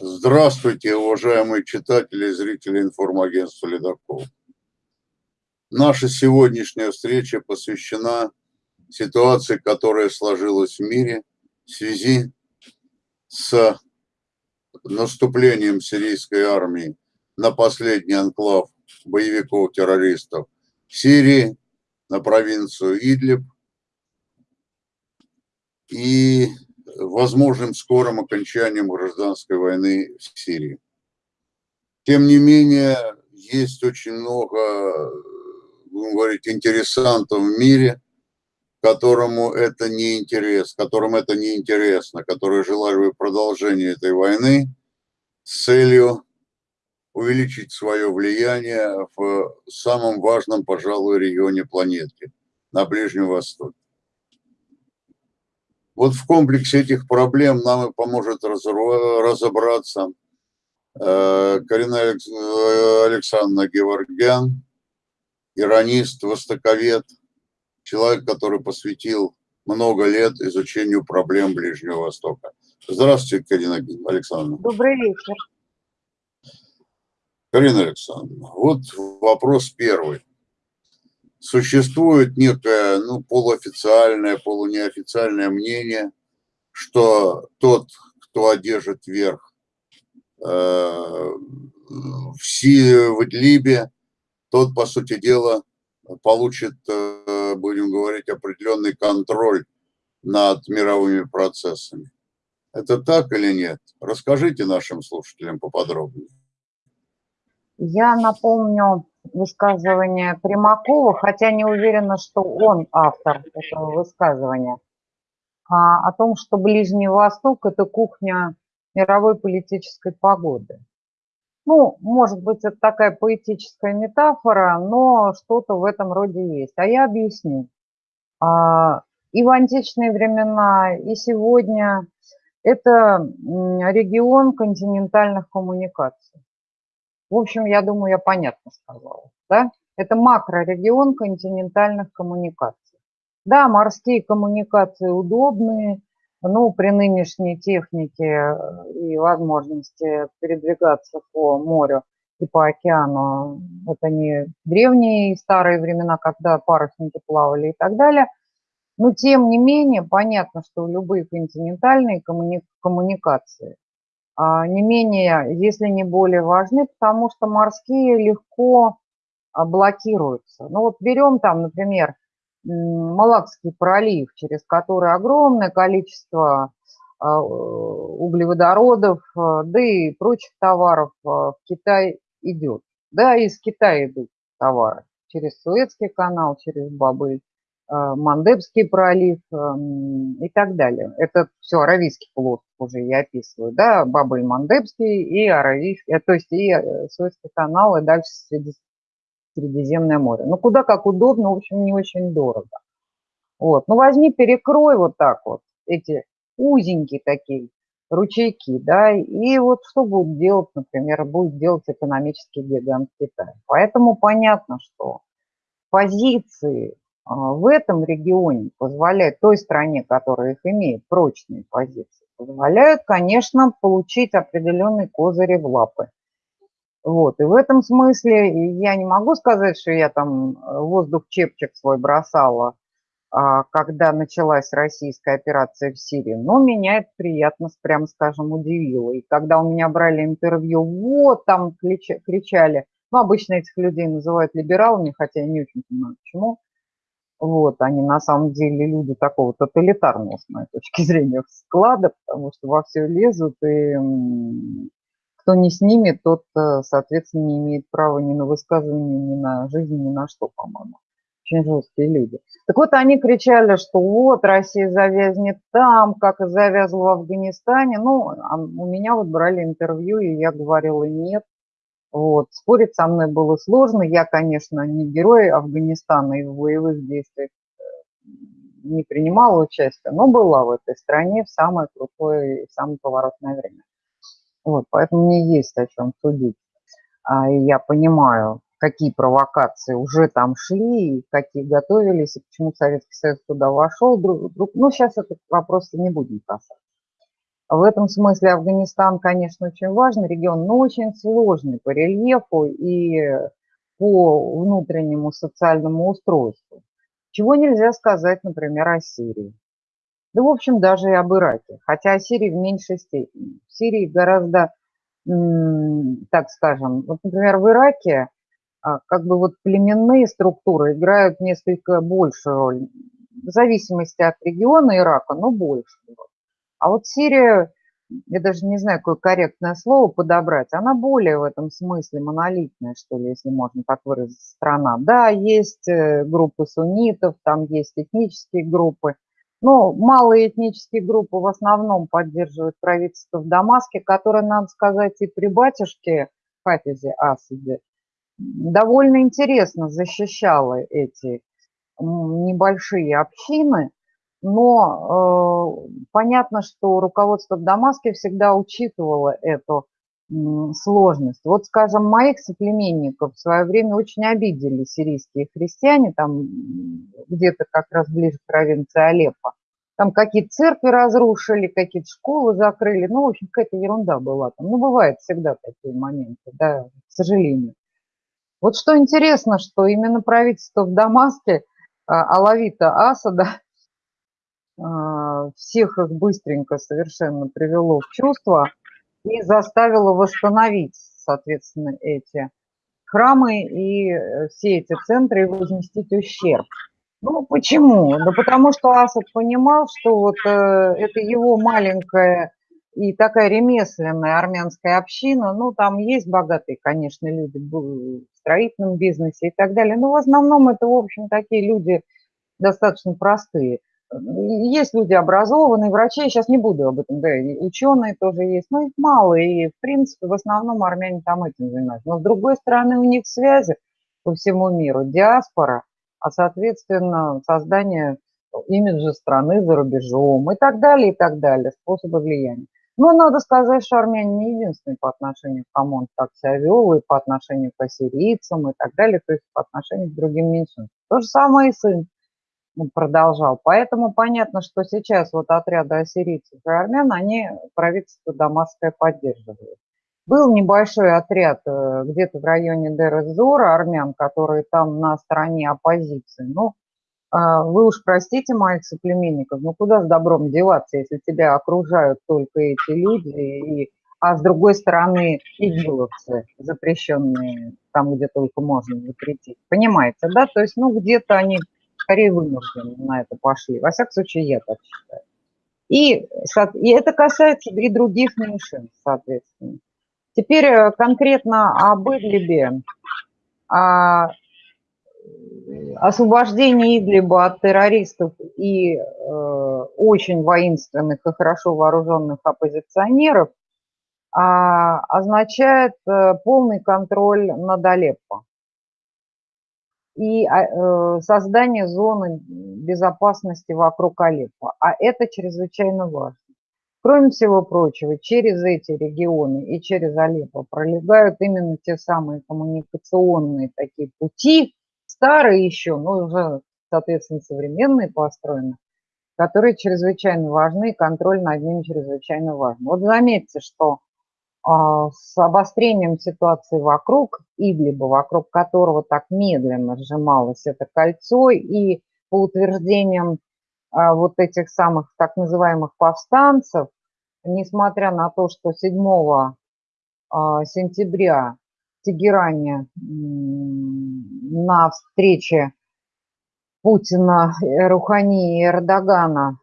Здравствуйте, уважаемые читатели и зрители информагентства «Ледокол». Наша сегодняшняя встреча посвящена ситуации, которая сложилась в мире в связи с наступлением сирийской армии на последний анклав боевиков-террористов Сирии, на провинцию Идлиб и возможным скорым окончанием гражданской войны в Сирии. Тем не менее, есть очень много, будем говорить, интересантов в мире, которому это не интерес, которым это не интересно, которые желали бы продолжения этой войны с целью увеличить свое влияние в самом важном, пожалуй, регионе планеты, на Ближнем Востоке. Вот в комплексе этих проблем нам и поможет разобраться э, Карина Александровна Геворгян, иронист, востоковед, человек, который посвятил много лет изучению проблем Ближнего Востока. Здравствуйте, Карина Александровна. Добрый вечер. Карина Александровна, вот вопрос первый существует некое ну, полуофициальное, полунеофициальное мнение, что тот, кто одержит верх э, в, Си, в Идлибе, тот, по сути дела, получит, э, будем говорить, определенный контроль над мировыми процессами. Это так или нет? Расскажите нашим слушателям поподробнее. Я напомню высказывание Примакова, хотя не уверена, что он автор этого высказывания, а, о том, что Ближний Восток – это кухня мировой политической погоды. Ну, может быть, это такая поэтическая метафора, но что-то в этом роде есть. А я объясню. А, и в античные времена, и сегодня это регион континентальных коммуникаций. В общем, я думаю, я понятно сказала. Да? Это макрорегион континентальных коммуникаций. Да, морские коммуникации удобные, но при нынешней технике э, и возможности передвигаться по морю и по океану, это не древние старые времена, когда парусники плавали и так далее. Но тем не менее, понятно, что любые континентальные коммуни коммуникации не менее, если не более важны, потому что морские легко а, блокируются. Ну вот берем там, например, Малакский пролив, через который огромное количество а, углеводородов, да и прочих товаров в Китай идет. Да, из Китая идут товары через Суэцкий канал, через Бабыль. Э, Мандебский пролив эм, и так далее. Это все Аравийский полуостров уже я описываю, да, Бабель Мандебский и Аравийский, э, то есть и э, Суэцкий канал, и дальше Средиземное море. Ну, куда как удобно, в общем, не очень дорого. Вот, ну, возьми, перекрой вот так вот эти узенькие такие ручейки, да, и вот что будет делать, например, будет делать экономический гигант Китая. Поэтому понятно, что позиции в этом регионе позволяет, той стране, которая их имеет, прочные позиции, позволяют, конечно, получить определенные козыри в лапы. Вот, и в этом смысле я не могу сказать, что я там э, воздух чепчик свой бросала, а, когда началась российская операция в Сирии, но меня это приятно, прямо скажем, удивило. И когда у меня брали интервью, вот там кричали, ну, обычно этих людей называют либералами, хотя я не очень понимаю, почему, вот, они на самом деле люди такого тоталитарного, с моей точки зрения, склада, потому что во все лезут, и кто не с ними, тот, э, соответственно, не имеет права ни на высказывание, ни на жизнь, ни на что, по-моему. Очень жесткие люди. Так вот, они кричали, что вот, Россия завязнет там, как и завязла в Афганистане. Ну, а у меня вот брали интервью, и я говорила нет. Вот. Спорить со мной было сложно. Я, конечно, не герой Афганистана и в боевых действиях э, не принимала участие, но была в этой стране в самое крутое и самое поворотное время. Вот, поэтому мне есть о чем судить. А, и я понимаю, какие провокации уже там шли, и какие готовились, и почему Советский Союз туда вошел. Друг, друг, ну, сейчас этот вопрос не будем касаться. В этом смысле Афганистан, конечно, очень важный регион, но очень сложный по рельефу и по внутреннему социальному устройству. Чего нельзя сказать, например, о Сирии. Да, в общем, даже и об Ираке. Хотя о Сирии в меньшей степени. В Сирии гораздо, так скажем, вот, например, в Ираке а, как бы вот племенные структуры играют несколько большую роль. В зависимости от региона Ирака, но больше. А вот Сирия, я даже не знаю, какое корректное слово подобрать, она более в этом смысле монолитная, что ли, если можно так выразить, страна. Да, есть э, группы суннитов, там есть этнические группы, но малые этнические группы в основном поддерживают правительство в Дамаске, которое, надо сказать, и при батюшке Хафизе Асаде довольно интересно защищало эти небольшие общины, но э, понятно, что руководство в Дамаске всегда учитывало эту сложность. Вот, скажем, моих соплеменников в свое время очень обидели сирийские христиане, там где-то как раз ближе к провинции Алеппо. Там какие-то церкви разрушили, какие-то школы закрыли. Ну, в общем, какая-то ерунда была там. Ну, бывает всегда такие моменты, да, к сожалению. Вот что интересно, что именно правительство в Дамаске, а, Алавита Асада, всех их быстренько совершенно привело в чувство и заставило восстановить, соответственно, эти храмы и э, все эти центры и возместить ущерб. Ну, почему? Да потому что Асад понимал, что вот э, это его маленькая и такая ремесленная армянская община, ну, там есть богатые, конечно, люди в строительном бизнесе и так далее, но в основном это, в общем, такие люди достаточно простые – есть люди образованные, врачи, я сейчас не буду об этом говорить, ученые тоже есть, но их мало, и, в принципе, в основном армяне там этим занимаются. Но, с другой стороны, у них связи по всему миру, диаспора, а, соответственно, создание имиджа страны за рубежом и так далее, и так далее, способы влияния. Но надо сказать, что армяне не единственные по отношению к кому он так себя вел, и по отношению к ассирийцам, и так далее, то есть по отношению к другим меньшинствам. То же самое и сын продолжал. Поэтому понятно, что сейчас вот отряды ассирийцев и армян, они правительство Дамасское поддерживают. Был небольшой отряд э, где-то в районе Дер-Зора армян, которые там на стороне оппозиции. Ну, а, вы уж простите моих соплеменников, ну куда с добром деваться, если тебя окружают только эти люди, и, а с другой стороны игиловцы, запрещенные там, где только можно запретить. Понимаете, да? То есть, ну, где-то они скорее вынуждены на это пошли. Во всяком случае, я так считаю. И, и это касается и других меньшинств, соответственно. Теперь э, конкретно об Идлибе, о освобождении Идлиба от террористов и э, очень воинственных и хорошо вооруженных оппозиционеров а, означает э, полный контроль над Алеппо и а, э, создание зоны безопасности вокруг Алеппо. А это чрезвычайно важно. Кроме всего прочего, через эти регионы и через Алеппо пролегают именно те самые коммуникационные такие пути, старые еще, но уже, соответственно, современные построены, которые чрезвычайно важны, и контроль над ними чрезвычайно важен. Вот заметьте, что с обострением ситуации вокруг Идлиба, вокруг которого так медленно сжималось это кольцо, и по утверждениям а, вот этих самых так называемых повстанцев, несмотря на то, что 7 а, сентября в Тегеране на встрече Путина, Рухани и Эрдогана,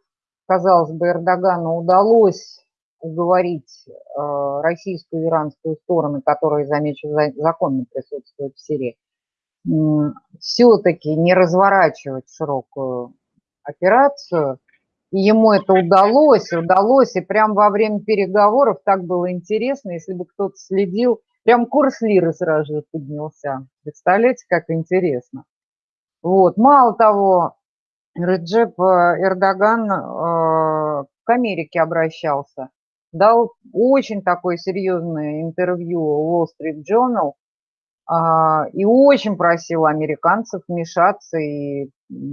казалось бы, Эрдогану удалось уговорить э, российскую и иранскую стороны, которые, замечу, законно присутствуют в Сирии, все-таки не разворачивать широкую операцию. И ему это удалось, удалось, и прямо во время переговоров так было интересно, если бы кто-то следил, прям курс лиры сразу же поднялся. Представляете, как интересно. Вот. Мало того, Реджеп э, Эрдоган э, к Америке обращался дал очень такое серьезное интервью Wall Street Journal а, и очень просил американцев вмешаться и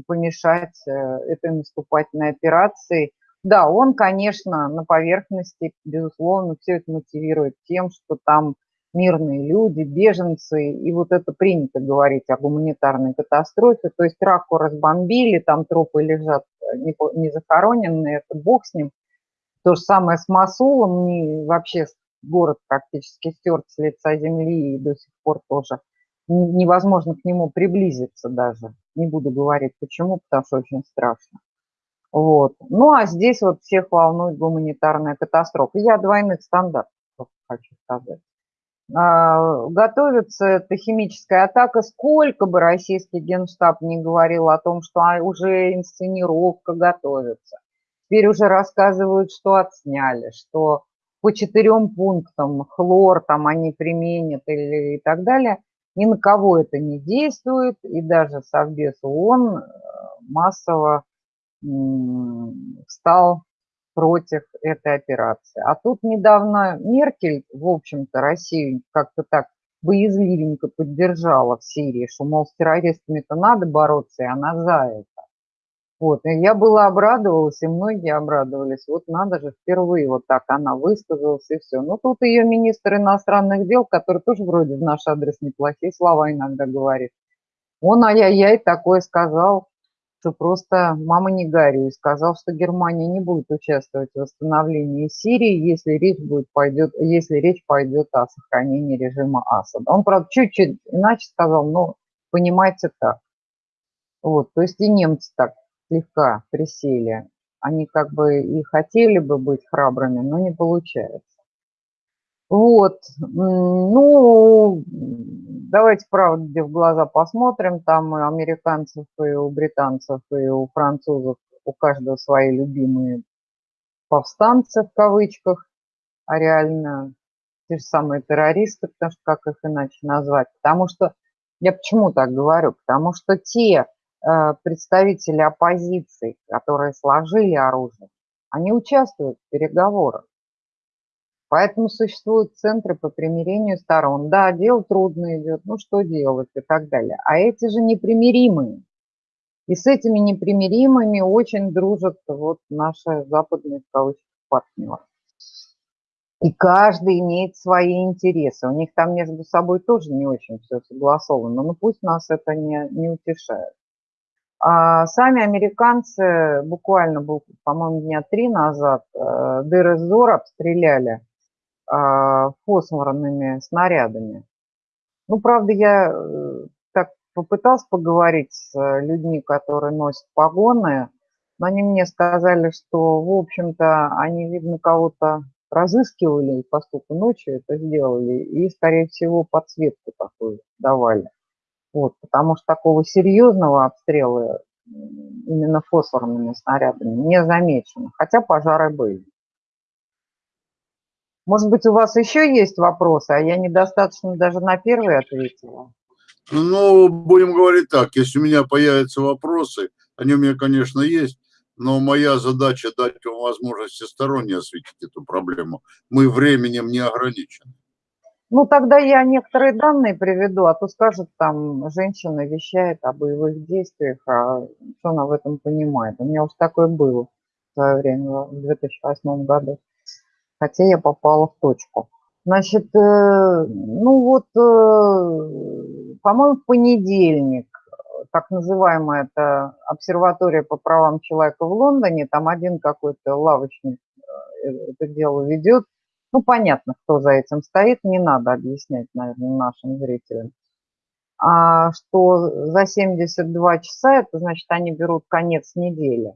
помешать э, этой наступательной операции. Да, он, конечно, на поверхности, безусловно, все это мотивирует тем, что там мирные люди, беженцы, и вот это принято говорить о гуманитарной катастрофе, то есть раку разбомбили, там трупы лежат не, не захороненные, это бог с ним. То же самое с Масулом, не, вообще город практически стерт с лица земли и до сих пор тоже невозможно к нему приблизиться даже. Не буду говорить почему, потому что очень страшно. Вот. Ну, а здесь вот всех волнует гуманитарная катастрофа. Я двойных стандартов хочу сказать. А, готовится эта химическая атака. Сколько бы российский генштаб не говорил о том, что а, уже инсценировка готовится. Теперь уже рассказывают, что отсняли, что по четырем пунктам хлор там они применят или и так далее. Ни на кого это не действует, и даже Совбез ООН э, массово стал против этой операции. А тут недавно Меркель, в общем-то, Россию как-то так боязливенько поддержала в Сирии, что, мол, с террористами-то надо бороться, и она за это. Вот, и я была обрадовалась, и многие обрадовались. Вот надо же, впервые вот так она высказалась, и все. Ну, тут ее министр иностранных дел, который тоже вроде в наш адрес неплохие слова иногда говорит. Он ай-яй-яй такое сказал, что просто мама не горюй, сказал, что Германия не будет участвовать в восстановлении Сирии, если речь, будет, пойдет, если речь пойдет о сохранении режима Асада. Он, правда, чуть-чуть иначе сказал, но понимаете так. Вот, то есть и немцы так слегка присели. Они как бы и хотели бы быть храбрыми, но не получается. Вот, ну, давайте правде в глаза посмотрим. Там и американцев, и у британцев, и у французов, у каждого свои любимые повстанцы в кавычках, а реально те же самые террористы, потому что как их иначе назвать. Потому что, я почему так говорю? Потому что те представители оппозиции, которые сложили оружие, они участвуют в переговорах. Поэтому существуют центры по примирению сторон. Да, дело трудно идет, ну что делать и так далее. А эти же непримиримые. И с этими непримиримыми очень дружат вот наши западные партнеры. И каждый имеет свои интересы. У них там между собой тоже не очень все согласовано, но пусть нас это не, не утешает. А сами американцы буквально, по-моему, дня три назад э, Дыр-эз-Зор обстреляли а, фосфорными снарядами. Ну, правда, я э, так попытался поговорить с э, людьми, которые носят погоны, но они мне сказали, что, в общем-то, они, видно, кого-то разыскивали, поскольку ночью это сделали, и, скорее всего, подсветку такую давали. Вот, потому что такого серьезного обстрела именно фосфорными снарядами не замечено, хотя пожары были. Может быть, у вас еще есть вопросы, а я недостаточно даже на первый ответила. Ну, будем говорить так, если у меня появятся вопросы, они у меня, конечно, есть, но моя задача дать вам возможность всесторонне осветить эту проблему. Мы временем не ограничены. Ну, тогда я некоторые данные приведу, а то скажут, там, женщина вещает о боевых действиях, а что она в этом понимает. У меня уж такое было в свое время, в 2008 году хотя я попала в точку. Значит, э, ну вот, э, по-моему, в понедельник, так называемая это обсерватория по правам человека в Лондоне, там один какой-то лавочник э, это дело ведет. Ну, понятно, кто за этим стоит, не надо объяснять, наверное, нашим зрителям. А что за 72 часа, это значит, они берут конец недели.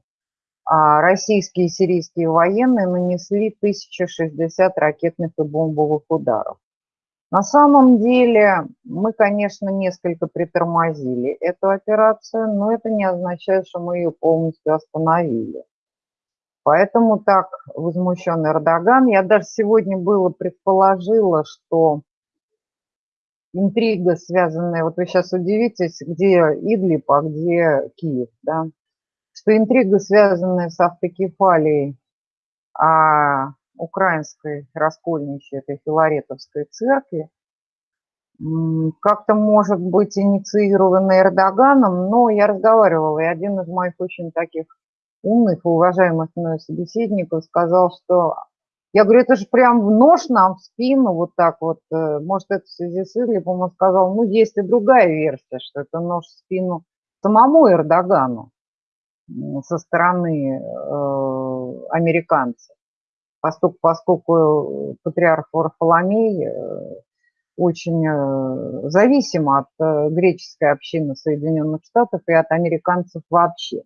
А российские и сирийские военные нанесли 1060 ракетных и бомбовых ударов. На самом деле мы, конечно, несколько притормозили эту операцию, но это не означает, что мы ее полностью остановили. Поэтому так возмущен Эрдоган. Я даже сегодня было предположила, что интрига, связанная, вот вы сейчас удивитесь, где Идлиб, а где Киев, да, что интрига, связанная с автокефалией а, украинской раскольничьей, этой Филаретовской церкви, как-то может быть инициирована Эрдоганом, но я разговаривала, и один из моих очень таких умных и уважаемых мной собеседников сказал, что я говорю, это же прям в нож нам в спину, вот так вот. Э, может, это в связи с Идлибом он сказал, ну, есть и другая версия, что это нож в спину самому Эрдогану со стороны э, американцев. Поскольку, поскольку патриарх Варфоломей э, очень э, зависим от греческой общины Соединенных Штатов и от американцев вообще.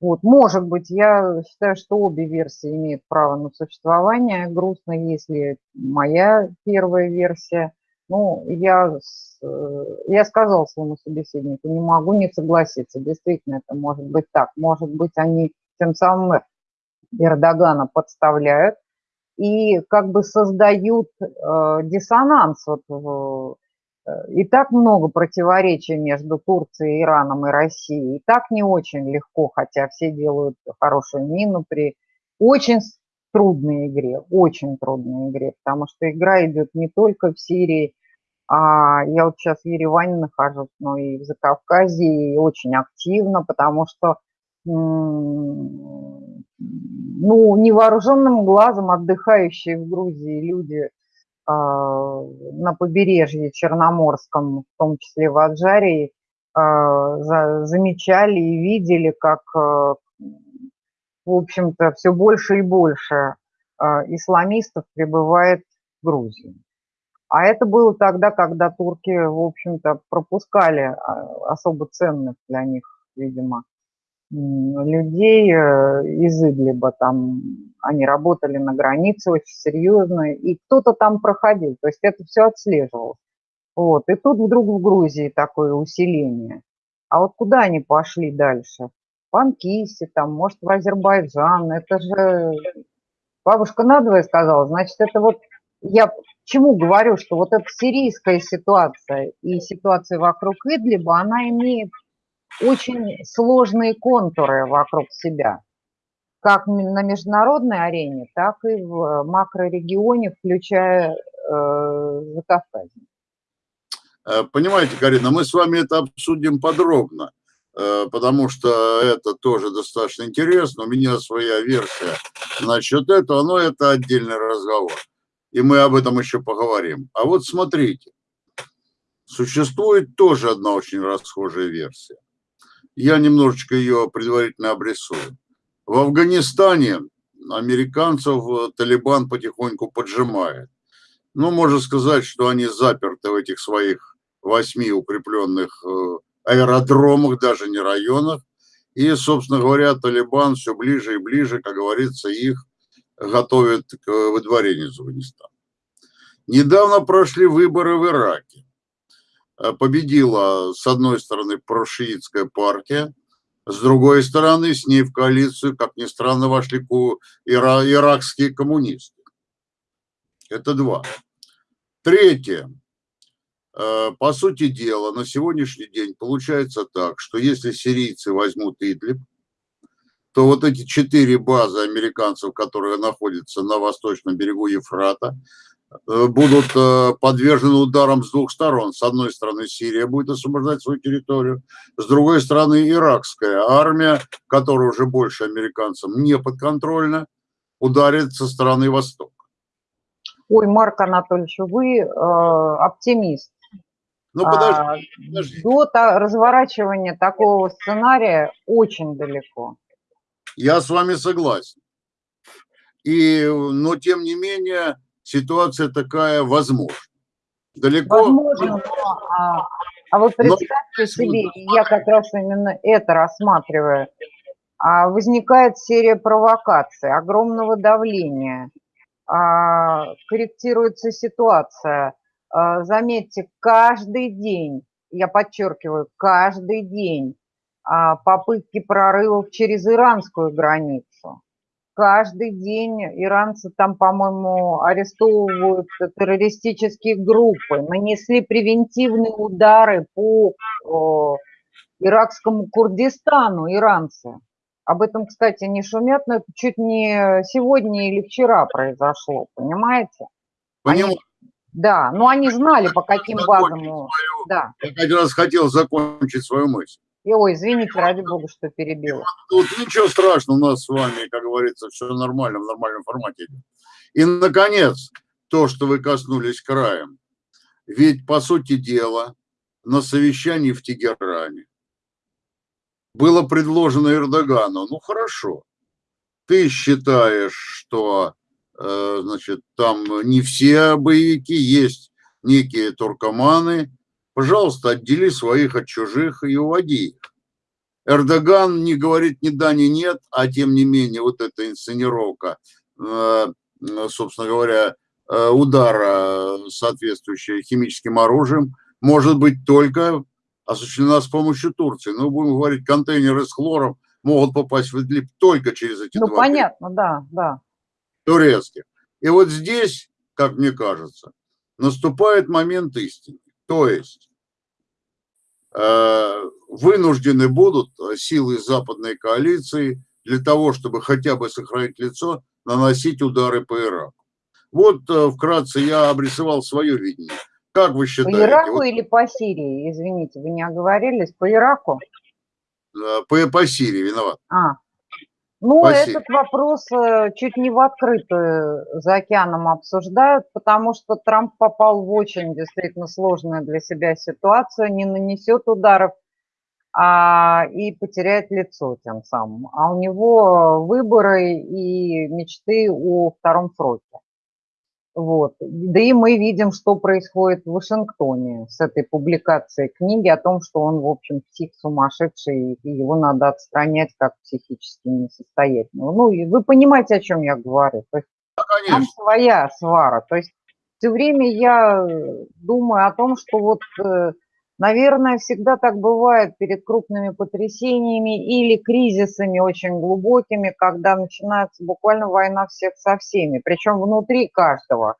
Вот, может быть, я считаю, что обе версии имеют право на существование. Грустно, если моя первая версия. Ну, я, э, я сказал своему собеседнику, не могу не согласиться. Действительно, это может быть так. Может быть, они тем самым Эрдогана подставляют и как бы создают э, диссонанс. Вот, э, и так много противоречий между Турцией, Ираном и Россией. И так не очень легко, хотя все делают хорошую мину при очень трудной игре, очень трудной игре, потому что игра идет не только в Сирии, а я вот сейчас в Ереване нахожусь, но и в Закавказье, и очень активно, потому что ну, невооруженным глазом отдыхающие в Грузии люди на побережье Черноморском, в том числе в Аджарии, за, замечали и видели, как, э, в общем-то, все больше и больше исламистов прибывает в Грузию. А это было тогда, когда турки, в общем-то, пропускали особо ценных для них, видимо, людей э, из Идлиба, там они работали на границе очень серьезно, и кто-то там проходил, то есть это все отслеживалось. Вот, и тут вдруг в Грузии такое усиление. А вот куда они пошли дальше? В Анкисе, там, может, в Азербайджан, это же... Бабушка надвое сказала, значит, это вот... Я чему говорю, что вот эта сирийская ситуация и ситуация вокруг Идлиба, она имеет очень сложные контуры вокруг себя, как на международной арене, так и в макрорегионе, включая э, Закавказье. Э, понимаете, Карина, мы с вами это обсудим подробно, э, потому что это тоже достаточно интересно. У меня своя версия насчет этого, но это отдельный разговор. И мы об этом еще поговорим. А вот смотрите, существует тоже одна очень расхожая версия я немножечко ее предварительно обрисую. В Афганистане американцев э, Талибан потихоньку поджимает. Ну, можно сказать, что они заперты в этих своих восьми укрепленных э, аэродромах, даже не районах. И, собственно говоря, Талибан все ближе и ближе, как говорится, их готовят к выдворению из Афганистана. Недавно прошли выборы в Ираке. Э, победила, с одной стороны, прошиитская партия, с другой стороны, с ней в коалицию, как ни странно, вошли ира иракские коммунисты. Это два. Третье. Э, по сути дела, на сегодняшний день получается так, что если сирийцы возьмут Идлиб, то вот эти четыре базы американцев, которые находятся на восточном берегу Ефрата, будут э, подвержены ударам с двух сторон. С одной стороны, Сирия будет освобождать свою территорию, с другой стороны, иракская армия, которая уже больше американцам не подконтрольна, ударит со стороны Востока. Ой, Марк Анатольевич, вы э, оптимист. Ну, подожди, а, подожди. До разворачивания такого сценария очень далеко. Я с вами согласен. И, но тем не менее, ситуация такая возможна. Далеко... Возможно, но, а, а вот представьте но... себе, я как раз именно это рассматриваю, а, возникает серия провокаций, огромного давления, а, корректируется ситуация. А, заметьте, каждый день, я подчеркиваю, каждый день а, попытки прорывов через иранскую границу каждый день иранцы там, по-моему, арестовывают террористические группы, нанесли превентивные удары по о, иракскому Курдистану иранцы. Об этом, кстати, не шумят, но это чуть не сегодня или вчера произошло, понимаете? Понимаю. Они, да, но они знали, по каким базам... Да. Я как раз хотел закончить свою мысль. И, ой, извините, ради бога, что перебила. Тут ничего страшного, у нас с вами, как говорится, все нормально, в нормальном формате. И, наконец, то, что вы коснулись краем. Ведь, по сути дела, на совещании в Тегеране было предложено Эрдогану, ну хорошо, ты считаешь, что э, значит, там не все боевики, есть некие туркоманы, пожалуйста, отдели своих от чужих и уводи их. Эрдоган не говорит ни да, ни нет, а тем не менее вот эта инсценировка, э, собственно говоря, э, удара соответствующая химическим оружием может быть только осуществлена с помощью Турции. Ну, будем говорить, контейнеры с хлором могут попасть в Идлиб только через эти ну, два понятно, да, да. турецких. И вот здесь, как мне кажется, наступает момент истины. То есть э, вынуждены будут силы западной коалиции для того, чтобы хотя бы сохранить лицо, наносить удары по Ираку. Вот э, вкратце я обрисовал свое видение. Как вы считаете? По Ираку вот, или по Сирии? Извините, вы не оговорились. По Ираку? Э, по, по Сирии виноват. А, ну, Спасибо. этот вопрос э, чуть не в открытую за океаном обсуждают, потому что Трамп попал в очень действительно сложную для себя ситуацию, не нанесет ударов а, и потеряет лицо тем самым. А у него выборы и мечты о втором сроке. Вот. Да и мы видим, что происходит в Вашингтоне с этой публикацией книги о том, что он, в общем, псих сумасшедший, и его надо отстранять как психически несостоятельного. Ну, и вы понимаете, о чем я говорю. То есть да, там своя свара. То есть все время я думаю о том, что вот э, Наверное, всегда так бывает перед крупными потрясениями или кризисами очень глубокими, когда начинается буквально война всех со всеми. Причем внутри каждого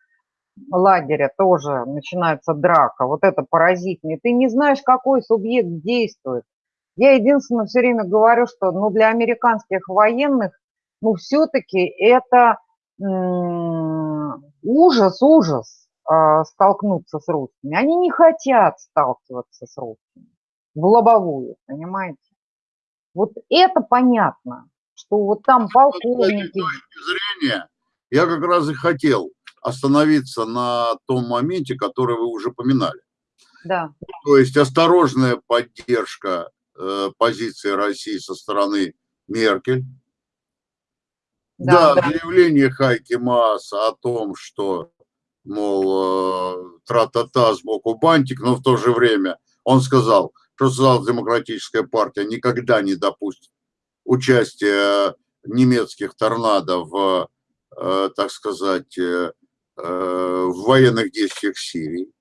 лагеря тоже начинается драка. Вот это поразительно. Ты не знаешь, какой субъект действует. Я единственное все время говорю, что ну, для американских военных ну, все-таки это ужас, ужас столкнуться с русскими. Они не хотят сталкиваться с русскими в лобовую, понимаете? Вот это понятно, что вот там полковники... Зрения, я как раз и хотел остановиться на том моменте, который вы уже поминали. Да. То есть осторожная поддержка э, позиции России со стороны Меркель. Да, да, да. заявление Хайки Мааса о том, что мол, э, тра-та-та сбоку бантик, но в то же время он сказал, что социал-демократическая партия никогда не допустит участия немецких торнадо в, э, так сказать, э, в военных действиях Сирии.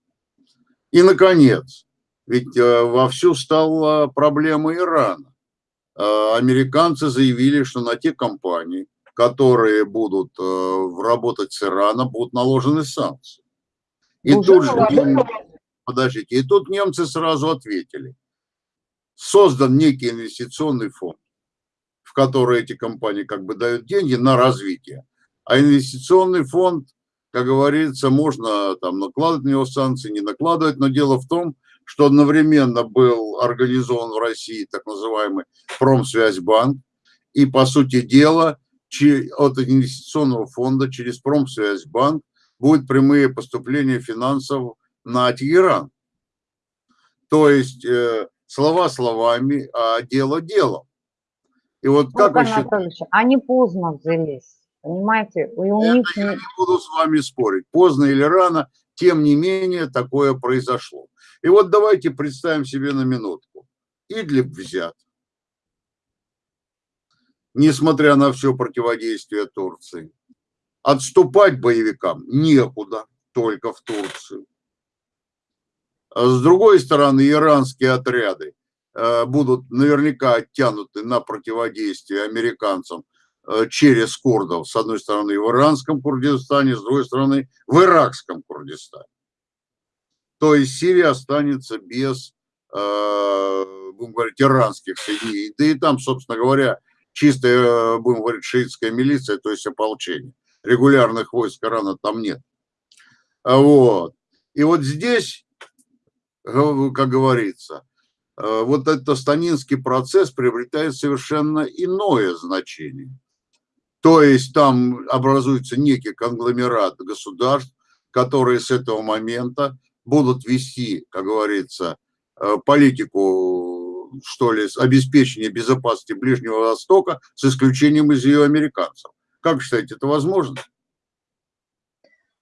И, наконец, ведь вовсю стала проблема Ирана. Американцы заявили, что на те компании, которые будут э, работать с Ираном, будут наложены санкции. И Уже тут же, подождите, и тут немцы сразу ответили. Создан некий инвестиционный фонд, в который эти компании как бы дают деньги на развитие. А инвестиционный фонд, как говорится, можно там накладывать на него санкции, не накладывать, но дело в том, что одновременно был организован в России так называемый Промсвязьбанк, и, по сути дела, от инвестиционного фонда через Промсвязьбанк будут прямые поступления финансов на Тегеран. То есть э, слова словами, а дело делом. И вот как вы считаете? Они поздно взялись, понимаете? И у них... Я не буду с вами спорить, поздно или рано, тем не менее такое произошло. И вот давайте представим себе на минутку. Идлиб взят несмотря на все противодействие Турции. Отступать боевикам некуда, только в Турцию. А с другой стороны, иранские отряды э, будут наверняка оттянуты на противодействие американцам э, через курдов, с одной стороны в иранском Курдистане, с другой стороны в иракском Курдистане. То есть Сирия останется без, э, будем говорить, иранских соединений. Да и там, собственно говоря, чистая, будем говорить, шиитская милиция, то есть ополчение. Регулярных войск Ирана там нет. А вот. И вот здесь, как говорится, э, вот этот станинский процесс приобретает совершенно иное значение. То есть там образуется некий конгломерат государств, которые с этого момента будут вести, как говорится, э, политику, что ли, обеспечения безопасности Ближнего Востока с исключением из ее американцев. Как считаете, это возможно?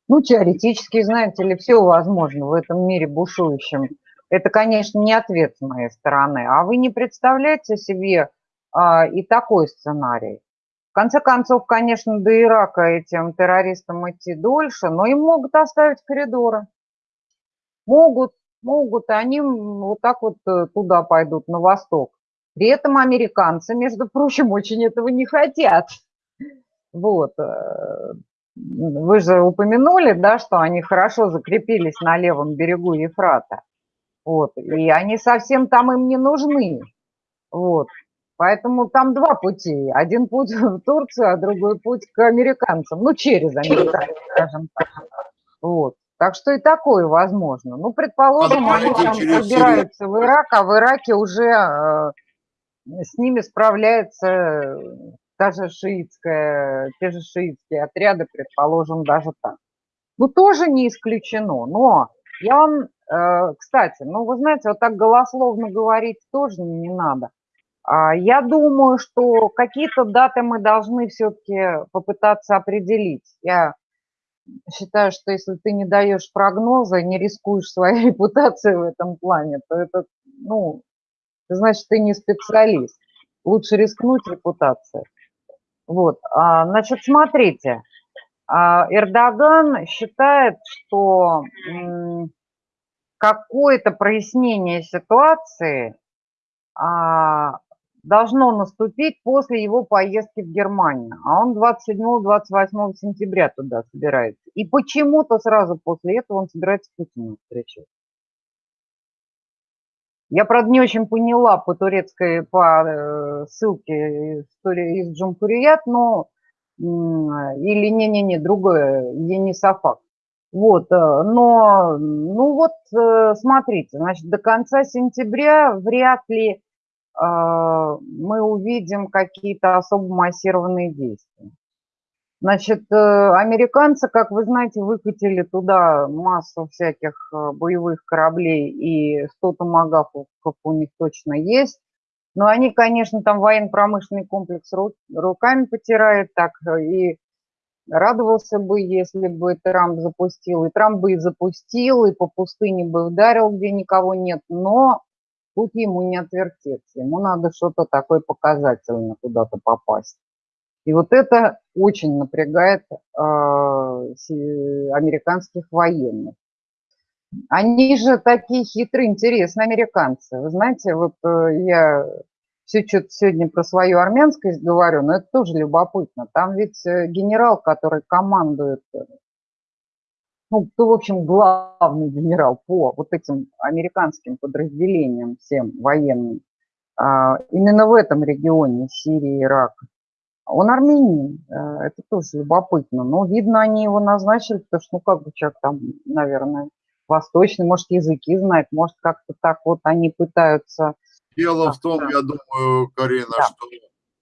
Ну, теоретически, знаете ли, все возможно в этом мире бушующем. Это, конечно, не ответ с моей стороны. А вы не представляете себе а, и такой сценарий. В конце концов, конечно, до Ирака этим террористам идти дольше, но им могут оставить коридоры. Могут, могут, и они вот так вот э, туда пойдут, на восток. При этом американцы, между прочим, очень этого не хотят. Вот. Э, вы же упомянули, да, что они хорошо закрепились на левом берегу Ефрата. Вот. И они совсем там им не нужны. Вот. Поэтому там два пути. Один путь в Турцию, а другой путь к американцам. Ну, через американцев, скажем так. Вот. Так что и такое возможно. Ну, предположим, а они там пробираются в Ирак, а в Ираке уже э, с ними справляется даже шиитская, те же шиитские отряды, предположим, даже так. Ну, тоже не исключено. Но я вам, э, кстати, ну, вы знаете, вот так голословно говорить тоже не надо. А, я думаю, что какие-то даты мы должны все-таки попытаться определить. Я считаю, что если ты не даешь прогноза, не рискуешь своей репутацией в этом плане, то это, ну, значит, ты не специалист. Лучше рискнуть репутацией. Вот, а, значит, смотрите, а, Эрдоган считает, что какое-то прояснение ситуации а, должно наступить после его поездки в Германию. А он 27-28 сентября туда собирается. И почему-то сразу после этого он собирается с Путиным встречаться. Я, правда, не очень поняла по турецкой, по э, ссылке истории из Джумхурият, но или не-не-не, другое, Енисафак. Вот, э, но, ну вот, э, смотрите, значит, до конца сентября вряд ли мы увидим какие-то особо массированные действия. Значит, э, американцы, как вы знаете, выкатили туда массу всяких э, боевых кораблей, и 100 томагавков у них точно есть. Но они, конечно, там военно-промышленный комплекс руками потирают, так э, и радовался бы, если бы Трамп запустил. И Трамп бы и запустил, и по пустыне бы ударил, где никого нет. Но тут ему не отвертеться. Ему надо что-то такое показательное куда-то попасть. И вот это очень напрягает э, американских военных. Они же такие хитрые, интересные американцы. Вы знаете, вот э, я все что-то сегодня про свою армянскость говорю, но это тоже любопытно. Там ведь э, генерал, который командует, э, ну, кто, в общем, главный генерал по вот этим американским подразделениям всем военным, а, именно в этом регионе Сирии, Ирака, он армянин, э, это тоже любопытно. Но, видно, они его назначили, потому что, ну, как бы человек там, наверное, восточный, может, языки знает, может, как-то так вот они пытаются... Дело в том, я думаю, Карина, да. что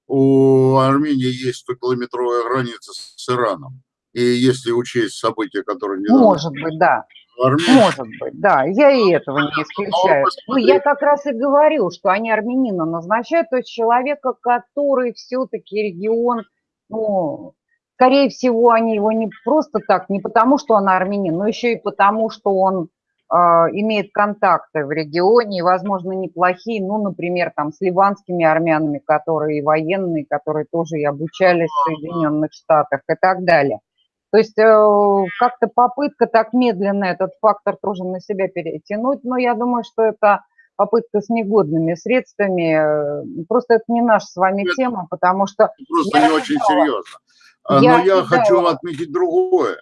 у Армении есть километровая граница с Ираном. И если учесть события, которые... Не Может быть, да. Может быть, да, я и этого не исключаю. Ну, я как раз и говорю, что они армянина назначают, то есть человека, который все-таки регион, ну, скорее всего, они его не просто так, не потому, что он армянин, но еще и потому, что он э, имеет контакты в регионе, и, возможно, неплохие, ну, например, там, с ливанскими армянами, которые военные, которые тоже и обучались в Соединенных Штатах и так далее. То есть э, как-то попытка так медленно этот фактор тоже на себя перетянуть, но я думаю, что это попытка с негодными средствами. Э, просто это не наша с вами это тема, потому что... Просто не очень серьезно. А, я но я хочу отметить другое.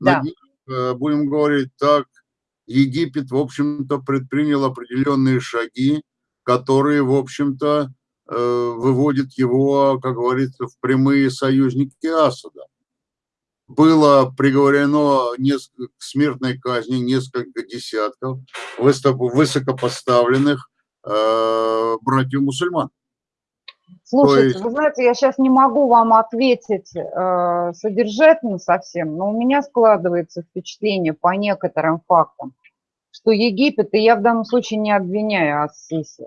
Да. Э, будем говорить так, Египет, в общем-то, предпринял определенные шаги, которые, в общем-то, выводят его, как говорится, в прямые союзники Асада было приговорено к смертной казни несколько десятков высокопоставленных э, братьев-мусульман. Слушайте, есть- вы знаете, я сейчас не могу вам ответить э, содержательно совсем, но у меня складывается впечатление по некоторым фактам, что Египет, и я в данном случае не обвиняю Ассиси,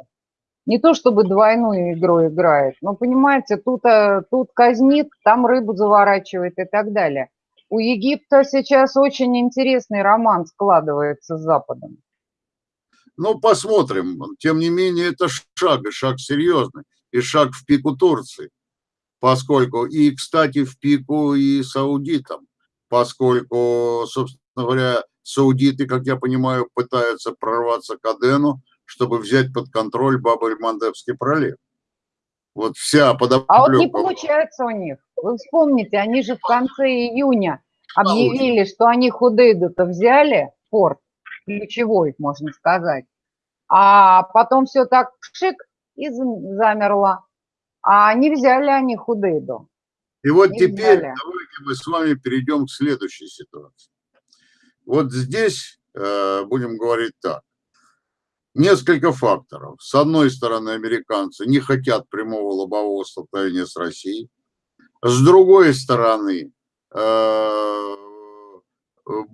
не то чтобы двойную игру играет, но понимаете, тут, э, тут казнит, там рыбу заворачивает и так далее. У Египта сейчас очень интересный роман складывается с Западом. Ну, посмотрим. Тем не менее, это шаг, и шаг серьезный, и шаг в пику Турции. Поскольку, и, кстати, в пику и саудитам, поскольку, собственно говоря, саудиты, как я понимаю, пытаются прорваться к Адену, чтобы взять под контроль Бабель-Мандебский пролив. Вот вся подоплека. А вот не получается у них. Вы вспомните, они же в конце июня объявили, что они Худейду-то взяли, порт, ключевой, можно сказать. А потом все так шик и зам- замерло. А не взяли они Худейду. И вот Не теперь взяли. давайте мы с вами перейдем к следующей ситуации. Вот здесь э, будем говорить так. Несколько факторов. С одной стороны, американцы не хотят прямого лобового столкновения с Россией. С другой стороны, э,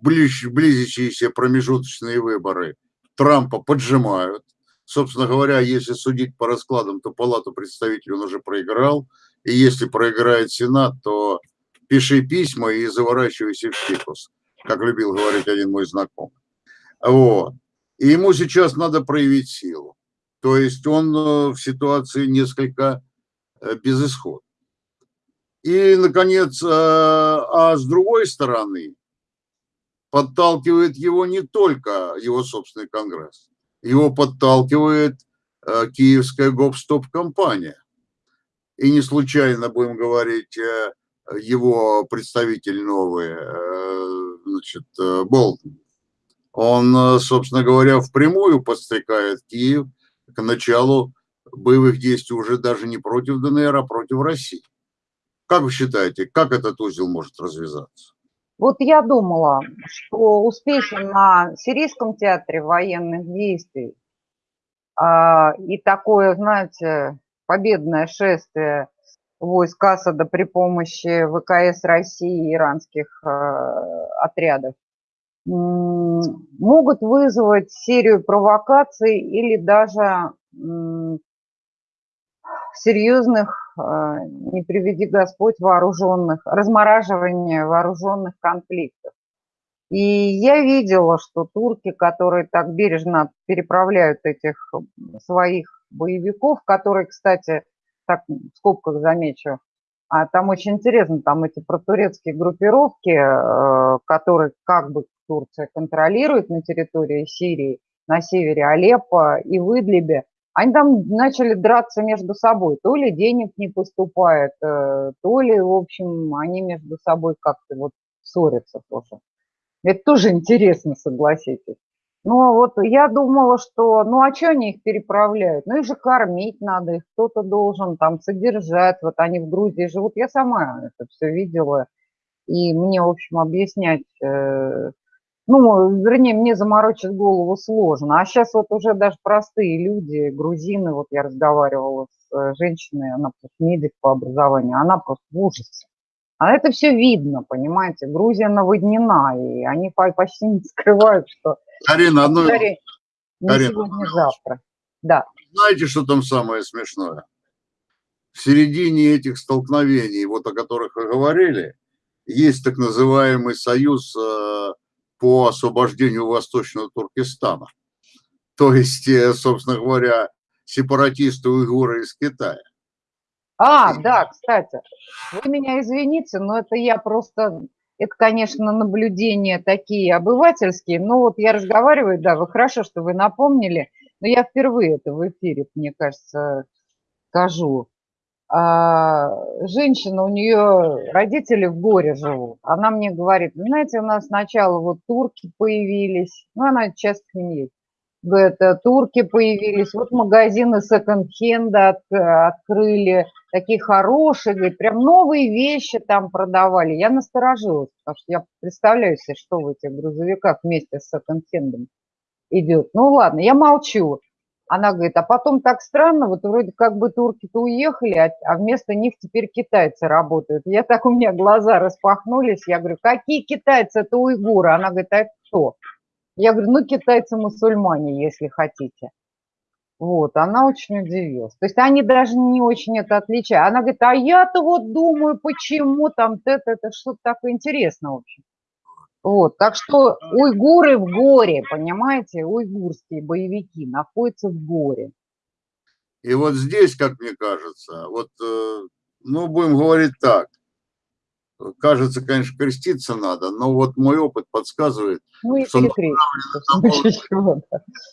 ближ- близящиеся промежуточные выборы Трампа поджимают. Собственно говоря, если судить по раскладам, то Палату представителей он уже проиграл. И если проиграет Сенат, то пиши письма и заворачивайся в фикус, как любил говорить один мой знакомый. Вот. И ему сейчас надо проявить силу. То есть он э, в ситуации несколько э, безысходной. И, наконец, э, а с другой стороны, подталкивает его не только его собственный Конгресс, его подталкивает киевская гоп-стоп-компания. И не случайно, будем говорить, его представитель новый, значит, Болтон, он, э, собственно говоря, впрямую подстрекает Киев к началу боевых действий уже даже не против ДНР, а против России. Как вы считаете, как этот узел может развязаться? Вот я думала, что успехи на Сирийском театре военных действий а, и такое, знаете, победное шествие войск Асада при помощи ВКС России и иранских а, отрядов могут вызвать серию провокаций или даже серьезных, а, не приведи Господь, вооруженных, размораживания вооруженных конфликтов. И я видела, что турки, которые так бережно переправляют этих своих боевиков, которые, кстати, так в скобках замечу, а там очень интересно, там эти протурецкие группировки, э, которые как бы Турция контролирует на территории Сирии, на севере Алеппо и в Идлибе, они там начали драться между собой. То ли денег не поступает, э, то ли, в общем, они между собой как-то вот ссорятся тоже. Это тоже интересно, согласитесь. Ну, вот я думала, что, ну, а что они их переправляют? Ну, их же кормить надо, их кто-то должен там содержать. Вот они в Грузии живут. Я сама это все видела. И мне, в общем, объяснять, э, ну, вернее, мне заморочить голову сложно. А сейчас вот уже даже простые люди, грузины, вот я разговаривала с э, женщиной, она просто медик по образованию, она просто в ужасе. А это все видно, понимаете, Грузия наводнена, и они по- почти не скрывают, что Карина, одно... Карина, сегодня, завтра. Да. знаете, что там самое смешное? В середине этих столкновений, вот о которых вы говорили, есть так называемый союз э, по освобождению Восточного Туркестана. То есть, э, собственно говоря, сепаратисты уйгуры из Китая. А, да, кстати, вы меня извините, но это я просто, это, конечно, наблюдения такие обывательские, но вот я разговариваю, да, вы хорошо, что вы напомнили, но я впервые это в эфире, мне кажется, скажу. А, женщина, у нее родители в горе живут. Она мне говорит, «Вы знаете, у нас сначала вот турки появились, ну, она часто к ним. Говорит, «э, турки появились, вот магазины секонд-хенда от- открыли, такие хорошие, говорит, прям новые вещи там продавали. Я насторожилась, потому что я представляю себе, что в этих грузовиках вместе с секонд-хендом идет. Ну ладно, я молчу. Она говорит, а потом так странно, вот вроде как бы турки-то уехали, а, а вместо них теперь китайцы работают. Я так, у меня глаза распахнулись, я говорю, какие китайцы, это уйгуры? Она говорит, а это кто? Я говорю, ну китайцы-мусульмане, если хотите. Вот, она очень удивилась. То есть они даже не очень это отличают. Она говорит, а я-то вот думаю, почему там это, это что-то такое интересное, в общем. Вот, так что уйгуры в горе, понимаете, уйгурские боевики находятся в горе. И вот здесь, как мне кажется, вот, э, ну, будем говорить так, кажется, конечно, креститься надо, но вот мой опыт подсказывает, ну, что направлены,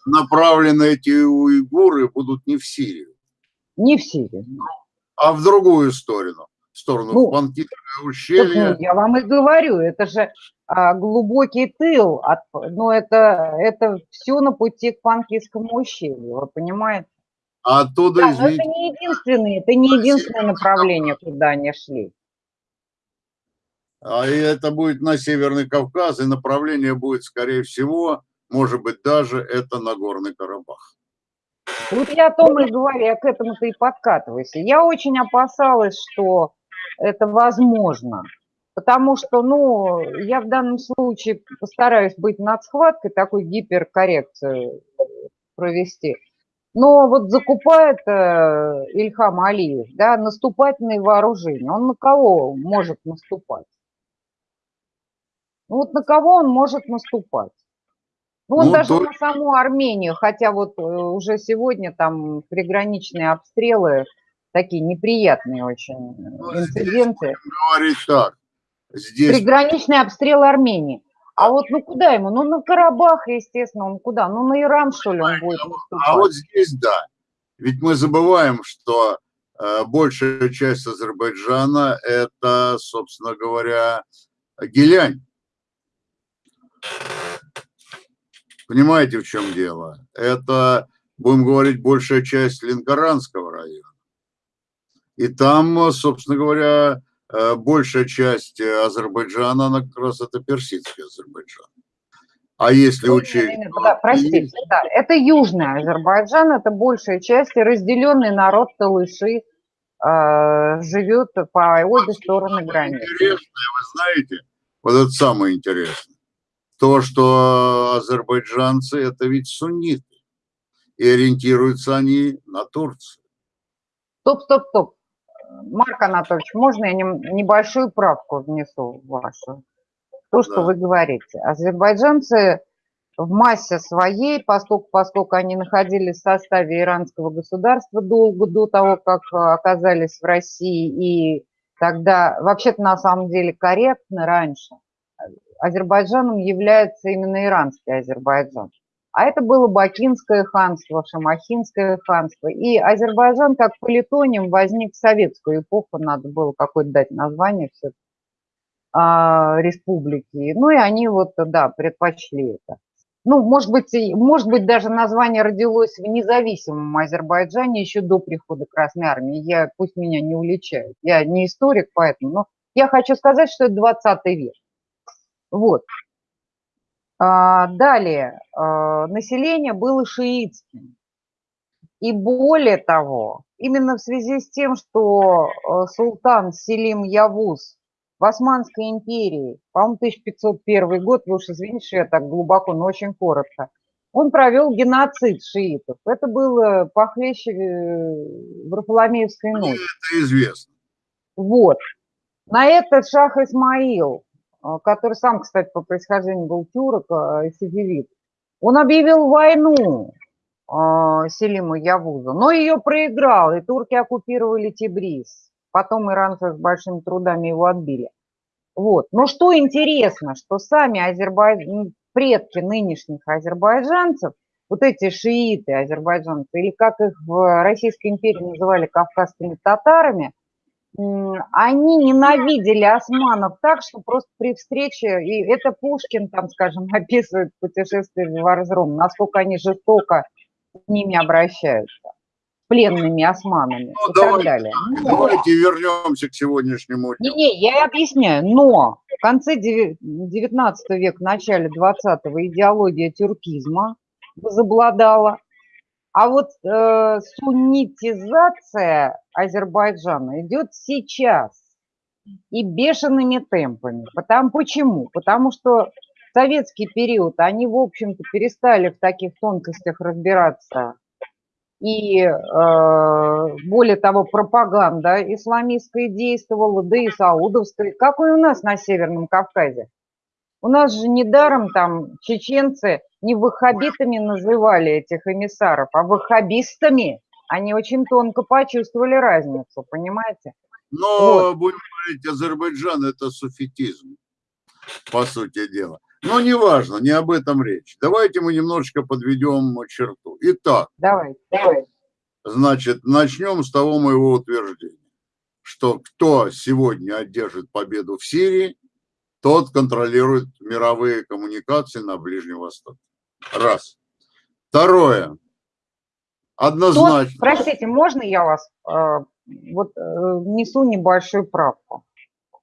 направлены эти уйгуры будут не в Сирию. Не в Сирию. А в другую сторону. В сторону ну, Панкитовое ущелье. Я вам и говорю, это же глубокий тыл, от, но это, это все на пути к Панкийскому ущелью, вы понимаете? А оттуда, да, извините, это не единственное, это не единственное направление, куда они шли. А это будет на Северный Кавказ, и направление будет, скорее всего, может быть, даже это Нагорный Карабах. Вот я о том и говорю, я к этому-то и подкатываюсь. Я очень опасалась, что это возможно. Потому что, ну, я в данном случае постараюсь быть над схваткой, такой гиперкоррекцию провести. Но вот закупает э, Ильхам Алиев, да, наступательные вооружения. Он на кого может наступать? Ну вот на кого он может наступать? Ну, он ну, даже то... на саму Армению, хотя вот э, уже сегодня там приграничные обстрелы, такие неприятные очень ну, инциденты. Говорить так, Здесь... Приграничные обстрелы Армении. А вот ну куда ему? Ну на Карабах, естественно, он куда? Ну на Иран, что ли, он будет выступать? А вот здесь да. Ведь мы забываем, что э, большая часть Азербайджана – это, собственно говоря, Гелянь. Понимаете, в чем дело? Это, будем говорить, большая часть Ленкоранского района. И там, собственно говоря, большая часть э, Азербайджана, она как раз это персидский Азербайджан. А если ну, учесть... Да, простите, да, это южный Азербайджан, это большая часть, и разделенный народ Талыши э, живет по обе стороны границы. Интересное, вы знаете, вот это самое интересное, то, что азербайджанцы это ведь сунниты, и ориентируются они на Турцию. Стоп, стоп, стоп. Марк Анатольевич, можно я небольшую правку внесу в вашу? То, что да. вы говорите. Азербайджанцы в массе своей, поскольку, поскольку они находились в составе иранского государства долго до того, как оказались в России, и тогда, вообще-то на самом деле корректно раньше, Азербайджаном является именно иранский Азербайджан. А это было Бакинское ханство, Шамахинское ханство. И Азербайджан как политоним возник в советскую эпоху, надо было какое-то дать название все а, республики. Ну и они вот, да, предпочли это. Ну, может быть, может быть, даже название родилось в независимом Азербайджане еще до прихода Красной Армии. Я, пусть меня не уличают. Я не историк, поэтому, но я хочу сказать, что это 20 век. Вот. А, далее, а, население было шиитским. И более того, именно в связи с тем, что а, султан Селим Явуз в Османской империи, по-моему, 1501 год, вы уж извините, что я так глубоко, но очень коротко, он провел геноцид шиитов. Это было похлеще э, Варфоломеевской ночи. Это известно. Вот. На это шах Исмаил который сам, кстати, по происхождению был тюрок и сидевит, он объявил войну а, Селиму Явузу, но ее проиграл, и турки оккупировали Тибриз. Потом иранцы с большими трудами его отбили. Вот. Но что интересно, что сами азербайд... предки нынешних азербайджанцев, вот эти шииты азербайджанцы, или как их в Российской империи называли кавказскими татарами, они ненавидели османов так, что просто при встрече, и это Пушкин там, скажем, описывает путешествие в Варзрум, насколько они жестоко с ними обращаются, пленными османами ну, и давайте, так далее. Но... Давайте вернемся к сегодняшнему дню. Не, не, я объясняю, но в конце 19 века, в начале 20 идеология тюркизма возобладала, А вот э, суннитизация Азербайджана идет сейчас и бешеными темпами. Потому, почему? Потому что в советский период они, в общем-то, перестали в таких тонкостях разбираться. И, э, более того, пропаганда исламистская действовала, да и саудовская, как и у нас на Северном Кавказе. У нас же недаром там чеченцы не ваххабитами называли этих эмиссаров, а ваххабистами. Они очень тонко почувствовали разницу, понимаете? Но, вот. будем говорить, Азербайджан – это суфетизм, по сути дела. Но неважно, не об этом речь. Давайте мы немножечко подведем черту. Итак, давай, давай. значит, начнем с того моего утверждения, что кто сегодня одержит победу в Сирии, тот контролирует мировые коммуникации на Ближнем Востоке. Раз. Второе. Однозначно. Тот, простите, можно я вас э, вот э, несу небольшую правку?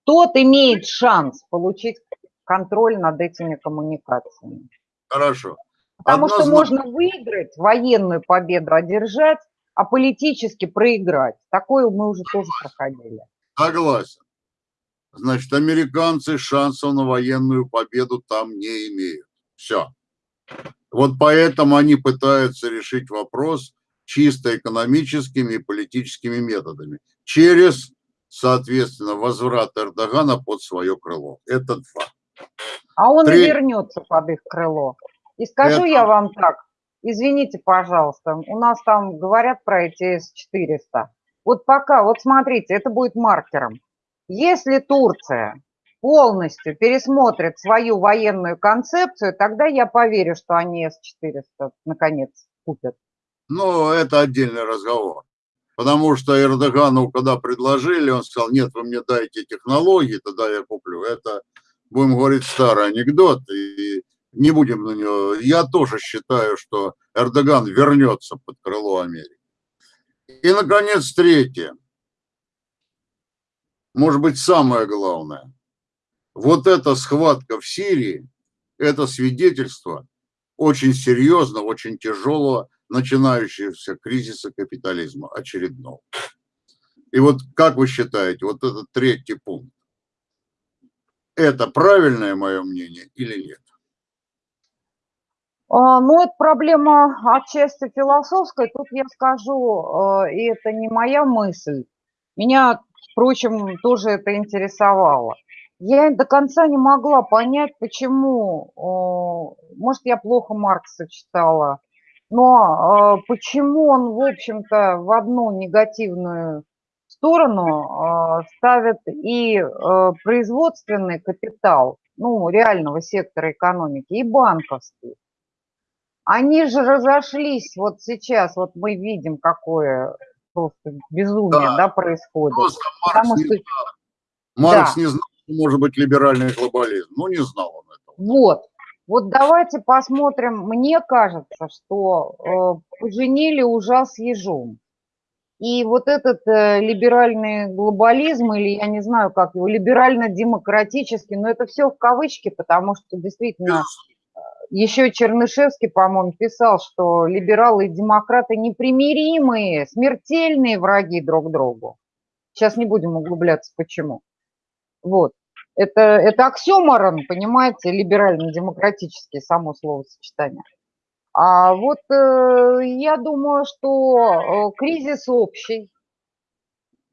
Тот имеет шанс получить контроль над этими коммуникациями. Хорошо. Потому Однозначно. что можно выиграть, военную победу одержать, а политически проиграть. Такое мы уже тоже проходили. Согласен. Значит, американцы шансов на военную победу там не имеют. Все. Вот поэтому они пытаются решить вопрос чисто экономическими и политическими методами. Через, соответственно, возврат Эрдогана под свое крыло. Это два. А он Треть... вернется под их крыло. И скажу Это... я вам так, извините, пожалуйста, у нас там говорят про эти С-400. Вот пока, вот смотрите, это будет маркером. Если Турция полностью пересмотрит свою военную концепцию, тогда я поверю, что они С-400 наконец купят. Ну, это отдельный разговор. Потому что Эрдогану, когда предложили, он сказал, нет, вы мне дайте технологии, тогда я куплю. Это, будем говорить, старый анекдот, и не будем на него. Я тоже считаю, что Эрдоган вернется под крыло Америки. И, наконец, третье может быть, самое главное. Вот эта схватка в Сирии, это свидетельство очень серьезного, очень тяжелого начинающегося кризиса капитализма очередного. И вот как вы считаете, вот этот третий пункт, это правильное мое мнение или нет? А, ну, это проблема отчасти философская. Тут я скажу, э, и это не моя мысль. Меня впрочем, тоже это интересовало. Я до конца не могла понять, почему, может, я плохо Маркса читала, но а, почему он, в общем-то, в одну негативную сторону а, ставит и а, производственный капитал, ну, реального сектора экономики, и банковский. Они же разошлись вот сейчас, вот мы видим, какое просто безумие, да, да происходит. Просто Маркс, Потому не, что... Маркс да. не знал, что может быть либеральный глобализм. Ну, не знал он этого. Вот. Вот давайте посмотрим. Мне кажется, что э, поженили ужас с ежом. И вот этот э, либеральный глобализм, или я не знаю, как его, либерально-демократический, но это все в кавычки, потому что действительно еще Чернышевский, по-моему, писал, что либералы и демократы непримиримые, смертельные враги друг другу. Сейчас не будем углубляться, почему. Вот. Это, это оксюморон, понимаете, либерально-демократический, само словосочетание. А вот э, я думаю, что э, кризис общий,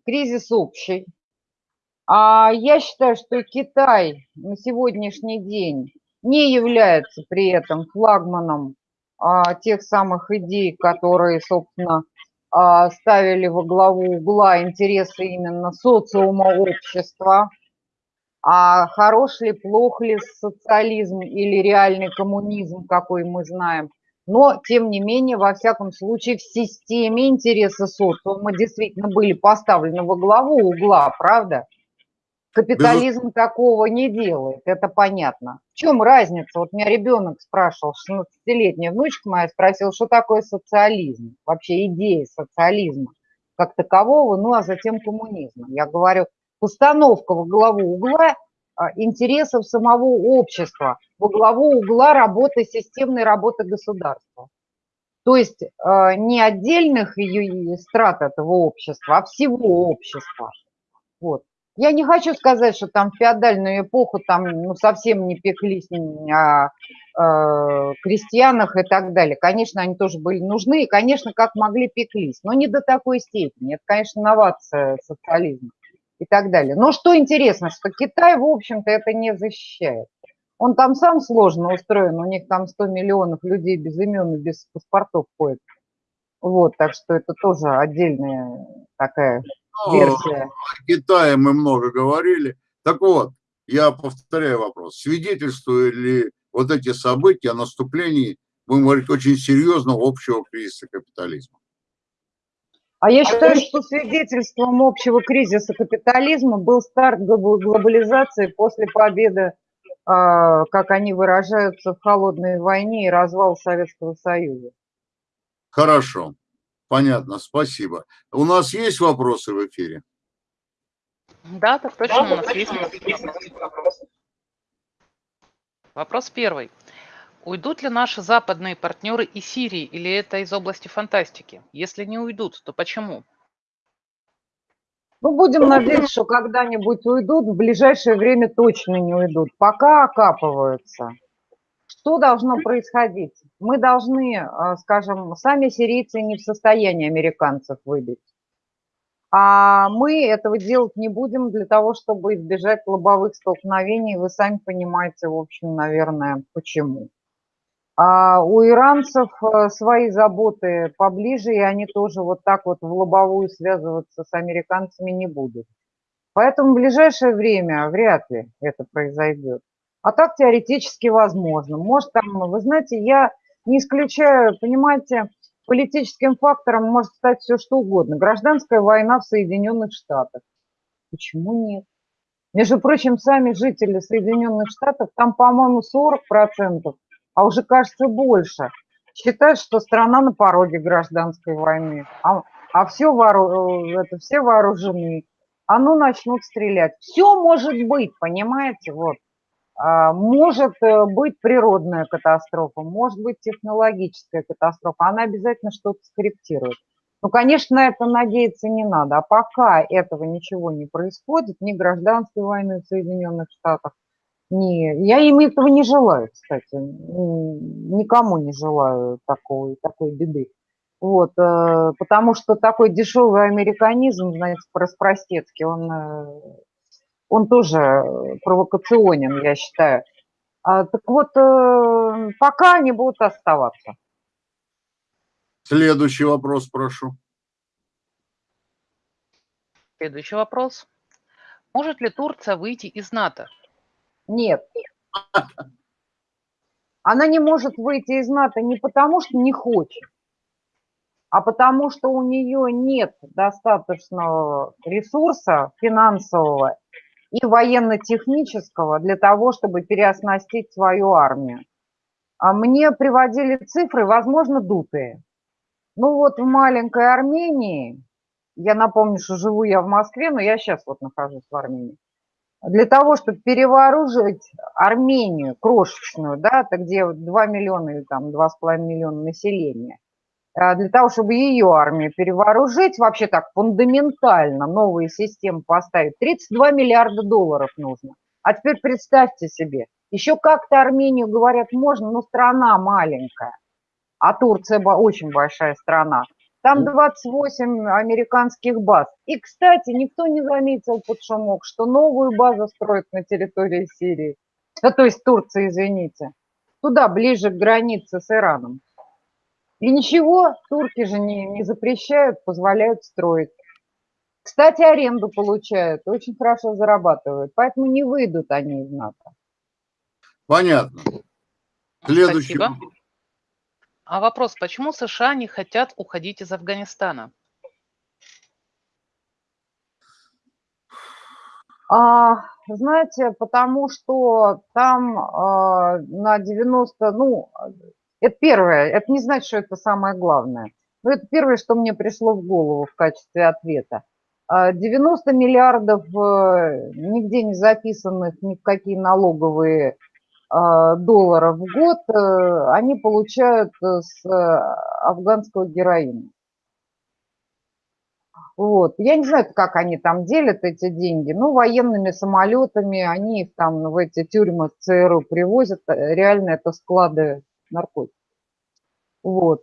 кризис общий. А я считаю, что Китай на сегодняшний день не является при этом флагманом а, тех самых идей, которые, собственно, а, ставили во главу угла интересы именно социума общества. А хорош ли, плох ли социализм или реальный коммунизм, какой мы знаем. Но, тем не менее, во всяком случае, в системе интересы социума действительно были поставлены во главу угла, правда? Капитализм Без... такого не делает, это понятно. В чем разница? Вот меня ребенок спрашивал, 16-летняя внучка моя спросила, что такое социализм, вообще идея социализма как такового, ну а затем коммунизма. Я говорю, установка во главу угла а, интересов самого общества, во главу угла работы, системной работы государства. То есть э, не отдельных страт этого общества, а всего общества. Вот. Я не хочу сказать, что там в феодальную эпоху там ну, совсем не пеклись о, э, крестьянах и так далее. Конечно, они тоже были нужны, и, конечно, как могли пеклись, но не до такой степени. Это, конечно, новация социализма и так далее. Но что интересно, что Китай, в общем-то, это не защищает. Он там сам сложно устроен, у них там 100 миллионов людей без имен и без паспортов ходит. Вот, так что это тоже отдельная такая версия. О Китае мы много говорили. Так вот, я повторяю вопрос. Свидетельствуют ли вот эти события о наступлении, будем говорить, очень серьезного общего кризиса капитализма? А я считаю, что свидетельством общего кризиса капитализма был старт глобализации после победы, а, как они выражаются, в холодной войне и развал Советского Союза. Хорошо. Понятно, спасибо. У нас есть вопросы в эфире? Да, так точно, да, у нас есть вопросы. Вопрос первый. Уйдут ли наши западные партнеры из Сирии или это из области фантастики? Если не уйдут, то почему? Ну, будем надеяться, что когда-нибудь уйдут, в ближайшее время точно не уйдут. Пока окапываются. Что должно происходить? Мы должны, а, скажем, сами сирийцы не в состоянии американцев выбить. А мы этого делать не будем для того, чтобы избежать лобовых столкновений. Вы сами понимаете, в общем, наверное, почему. А у иранцев э, свои заботы поближе, и они тоже вот так вот в лобовую связываться с американцами не будут. Поэтому в ближайшее время вряд ли это произойдет. А так теоретически возможно. Может, там, вы знаете, я не исключаю, понимаете, политическим фактором может стать все что угодно. Гражданская война в Соединенных Штатах. Почему нет? Между прочим, сами жители Соединенных Штатов, там, по-моему, 40%, а уже, кажется, больше, считают, что страна на пороге гражданской войны. А, а все, воору, э, это, все вооружены. А ну начнут стрелять. Все может быть, понимаете, вот. А, может э, быть природная катастрофа, может быть технологическая катастрофа, она обязательно что-то скорректирует. Ну, конечно, на это надеяться не надо. А пока этого ничего не происходит, ни гражданской войны в Соединенных Штатах, ни... Я им этого не желаю, кстати. Никому не желаю такой, такой беды. Вот, э, потому что такой дешевый американизм, знаете, простецкий, он э, он тоже э, провокационен, я считаю. А, так вот, э, пока они будут оставаться. Следующий вопрос, прошу. Следующий вопрос. Может ли Турция выйти из НАТО? Нет. Она не может выйти из НАТО не потому, что не хочет, а потому что у нее нет достаточного ресурса финансового и военно-технического для того, чтобы переоснастить свою армию. А мне приводили цифры, возможно, дутые. Ну вот в маленькой Армении, я напомню, что живу я в Москве, но я сейчас вот нахожусь в Армении, для того, чтобы перевооружить Армению крошечную, да, это где 2 миллиона или там 2,5 миллиона населения, для того, чтобы ее армию перевооружить, вообще так фундаментально новые системы поставить, 32 миллиарда долларов нужно. А теперь представьте себе, еще как-то Армению, говорят, можно, но страна маленькая, а Турция очень большая страна. Там 28 американских баз. И, кстати, никто не заметил под шумок, что новую базу строят на территории Сирии. Да, то есть Турции, извините. Туда, ближе к границе с Ираном. И ничего, турки же не, не запрещают, позволяют строить. Кстати, аренду получают, очень хорошо зарабатывают, поэтому не выйдут они из НАТО. Понятно. Следующий. Спасибо. А вопрос, почему США не хотят уходить из Афганистана? А, знаете, потому что там а, на 90, ну, это первое. Это не значит, что это самое главное. Но это первое, что мне пришло в голову в качестве ответа. 90 а, миллиардов э, нигде не записанных ни в какие налоговые а, долларов в год э, они получают э, с афганского героина. Вот. Я не знаю, как они там делят эти деньги. Ну, военными самолетами они их там в эти тюрьмы ЦРУ привозят. Реально это склады наркотиков. Вот.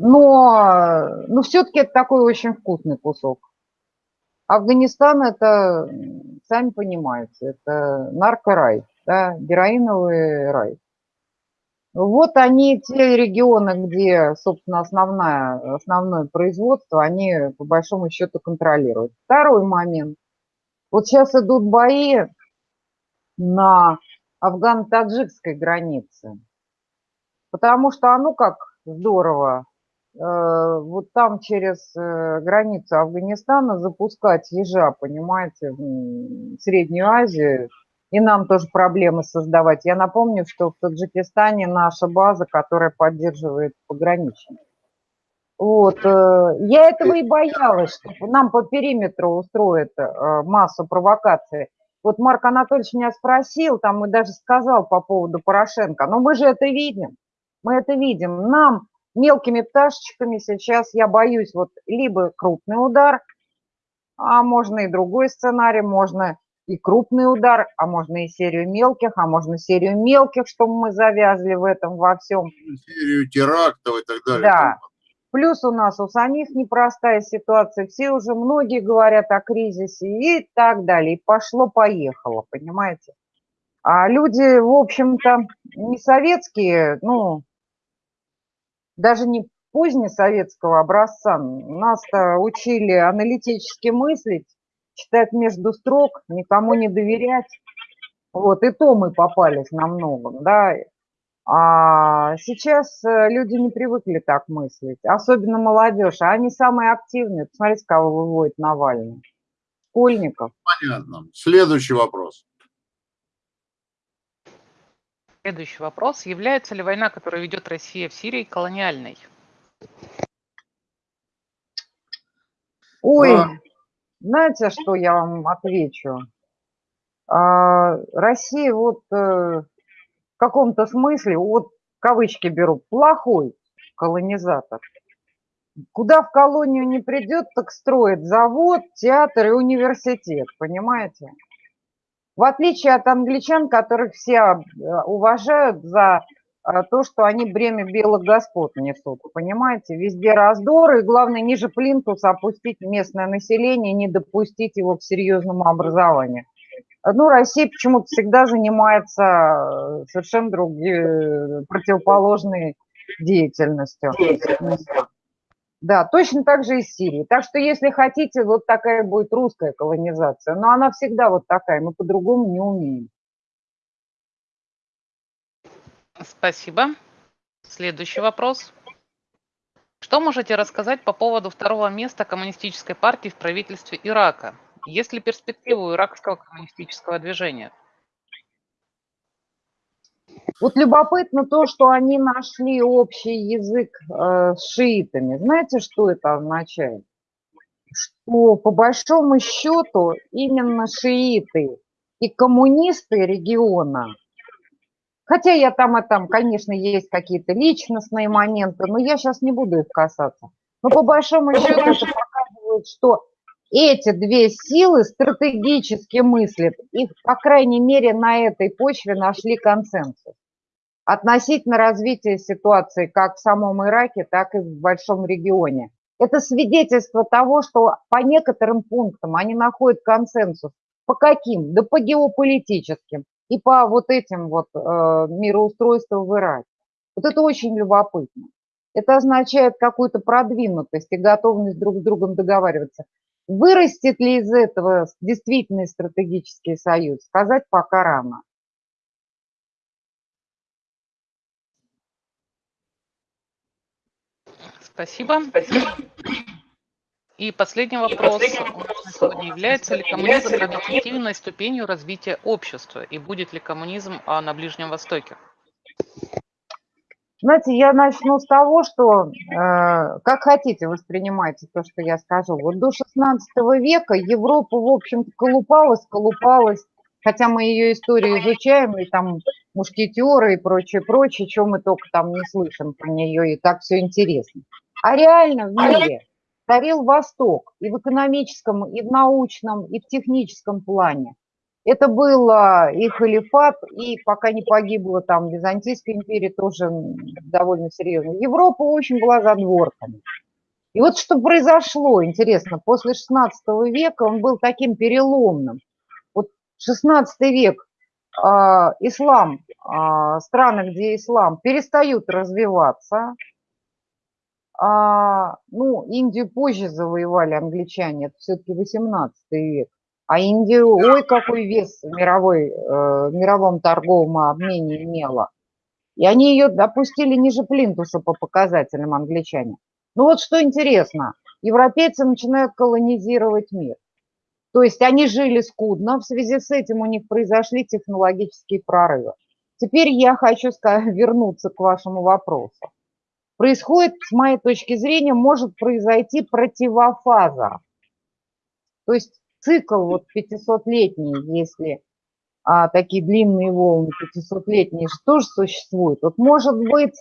Но, но все-таки это такой очень вкусный кусок. Афганистан это, сами понимаете, это наркорай, да, героиновый рай. Вот они, те регионы, где, собственно, основное, основное производство, они по большому счету контролируют. Второй момент. Вот сейчас идут бои на афгано-таджикской границе. Потому что, а ну как здорово, э, вот там через э, границу Афганистана запускать ежа, понимаете, в Среднюю Азию, и нам тоже проблемы создавать. Я напомню, что в Таджикистане наша база, которая поддерживает пограничников. Вот. Э, я этого и боялась, что нам по периметру устроят массу провокаций. Вот Марк Анатольевич меня спросил, там и даже сказал по поводу Порошенко, но мы же это видим. Мы это видим. Нам мелкими пташечками сейчас, я боюсь, вот либо крупный удар, а можно и другой сценарий, можно и крупный удар, а можно и серию мелких, а можно серию мелких, чтобы мы завязли в этом во всем. Серию терактов и так далее. Да. Плюс у нас у самих непростая ситуация, все уже многие говорят о кризисе и так далее. И пошло-поехало, понимаете? А люди, в общем-то, не советские, ну, даже не позднесоветского образца. Нас-то учили аналитически мыслить, читать между строк, никому не доверять. Вот, и то мы попались на многом, да. А сейчас э, люди не привыкли так мыслить, особенно молодежь, а они самые активные. Посмотрите, кого выводит Навальный. Школьников. Понятно. Следующий вопрос. Следующий вопрос. Является ли война, которую ведет Россия в Сирии, колониальной? Ой, а... знаете, что я вам отвечу? А, Россия вот э, в каком-то смысле, вот кавычки беру, плохой колонизатор. Куда в колонию не придет, так строит завод, театр и университет, понимаете? В отличие от англичан, которых все э, уважают за э, то, что они бремя белых господ несут, понимаете? Везде раздоры, и главное, ниже плинтуса опустить местное население, не допустить его к серьезному образованию. Ну, Россия почему-то всегда занимается э, совершенно другой, противоположной деятельностью. Да, точно так же и с Сирией. Так что, если хотите, вот такая будет русская колонизация. Но она всегда вот такая, мы по-другому не умеем. Спасибо. Следующий вопрос. Что можете рассказать по поводу второго места коммунистической партии в правительстве Ирака? Есть ли перспективы у иракского коммунистического движения? Вот любопытно то, что они нашли общий язык э, с шиитами. Знаете, что это означает? Что по большому счету именно шииты и коммунисты региона, хотя я там и там, конечно, есть какие-то личностные моменты, но я сейчас не буду их касаться. Но по большому счету это показывает, что эти две силы стратегически мыслят, их, по крайней мере, на этой почве нашли консенсус относительно развития ситуации как в самом Ираке, так и в большом регионе. Это свидетельство того, что по некоторым пунктам они находят консенсус. По каким? Да по геополитическим и по вот этим вот э, мироустройствам в Ираке. Вот это очень любопытно. Это означает какую-то продвинутость и готовность друг с другом договариваться. Вырастет ли из этого действительный стратегический союз, сказать пока рано. Спасибо. И последний вопрос сегодня. Является ли коммунизм объективной ступенью развития общества? И будет ли коммунизм а, на Ближнем Востоке? Знаете, я начну с того, что э, как хотите воспринимайте то, что я скажу. Вот до 16 века Европа, в общем-то, колупалась, колупалась, хотя мы ее историю изучаем, и там мушкетеры и прочее, прочее, чем мы только там не слышим про нее, и так все интересно. А реально в мире царил Восток и в экономическом, и в научном, и в техническом плане. Это был и халифат, и пока не погибла там Византийская империя, тоже довольно серьезно. Европа очень была задворками. И вот что произошло, интересно, после 16 века он был таким переломным. Вот 16 век, э, ислам, э, страны, где ислам, перестают развиваться. А, ну, Индию позже завоевали англичане, это все-таки 18 век. А Индия, ой, какой вес мировой, э, мировом торговом обмене имела. И они ее допустили ниже плинтуса по показателям англичане. Ну вот что интересно, европейцы начинают колонизировать мир. То есть они жили скудно, в связи с этим у них произошли технологические прорывы. Теперь я хочу вернуться к вашему вопросу. Происходит, с моей точки зрения, может произойти противофаза. То есть цикл вот 500-летний, если а, такие длинные волны 500-летние тоже существуют, вот может быть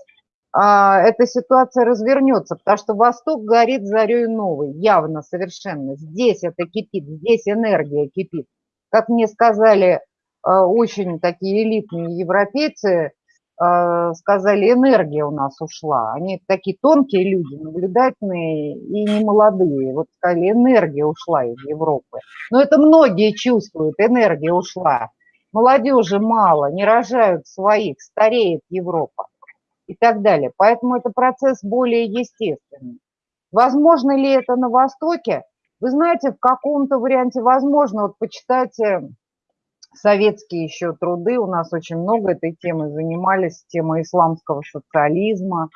а, эта ситуация развернется, потому что Восток горит зарей новой, явно, совершенно. Здесь это кипит, здесь энергия кипит. Как мне сказали а, очень такие элитные европейцы, сказали, энергия у нас ушла. Они такие тонкие люди, наблюдательные и не молодые. Вот сказали, энергия ушла из Европы. Но это многие чувствуют, энергия ушла. Молодежи мало, не рожают своих, стареет Европа и так далее. Поэтому это процесс более естественный. Возможно ли это на Востоке? Вы знаете, в каком-то варианте возможно. Вот почитайте советские еще труды, у нас очень много этой темы занимались, тема исламского социализма.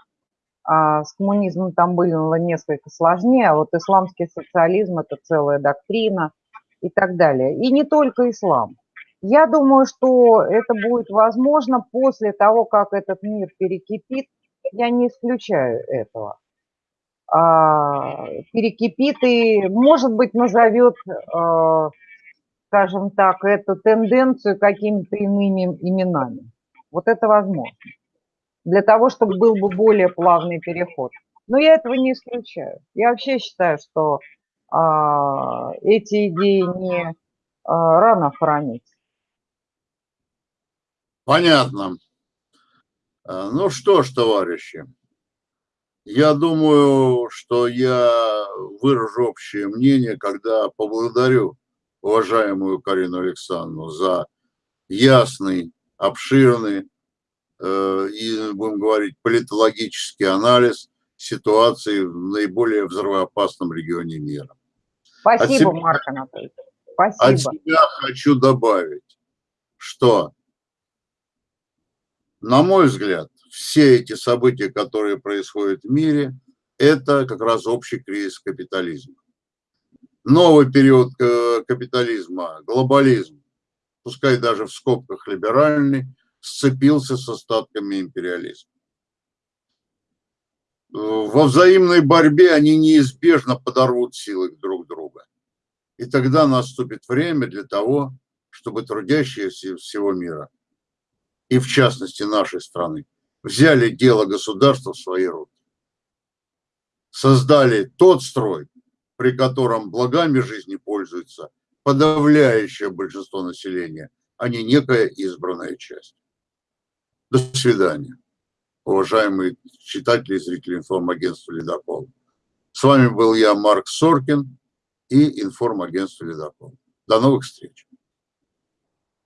А с коммунизмом там было несколько сложнее, а вот исламский социализм – это целая доктрина и так далее. И не только ислам. Я думаю, что это будет возможно после того, как этот мир перекипит. Я не исключаю этого. А, перекипит и, может быть, назовет, а, скажем так, эту тенденцию какими-то иными именами. Вот это возможно. Для того, чтобы был бы более плавный переход. Но я этого не исключаю. Я вообще считаю, что а, эти идеи не а, рано хранить. Понятно. А, ну что ж, товарищи, я думаю, что я выражу общее мнение, когда поблагодарю уважаемую Карину Александровну за ясный, обширный э, и, будем говорить, политологический анализ ситуации в наиболее взрывоопасном регионе мира. Спасибо, себя, Марк Анатольевич. Спасибо. От себя хочу добавить, что на мой взгляд, все эти события, которые происходят в мире, это как раз общий кризис капитализма. Новый период э, капитализма, глобализм, пускай даже в скобках либеральный, сцепился с остатками империализма. Во взаимной борьбе они неизбежно подорвут силы друг друга. И тогда наступит время для того, чтобы трудящиеся всего мира – и в частности нашей страны, взяли дело государства в свои руки. Создали тот строй, при котором благами жизни пользуется подавляющее большинство населения, а не некая избранная часть. До свидания, уважаемые читатели и зрители информагентства «Ледокол». С вами был я, Марк Соркин, и информагентство «Ледокол». До новых встреч.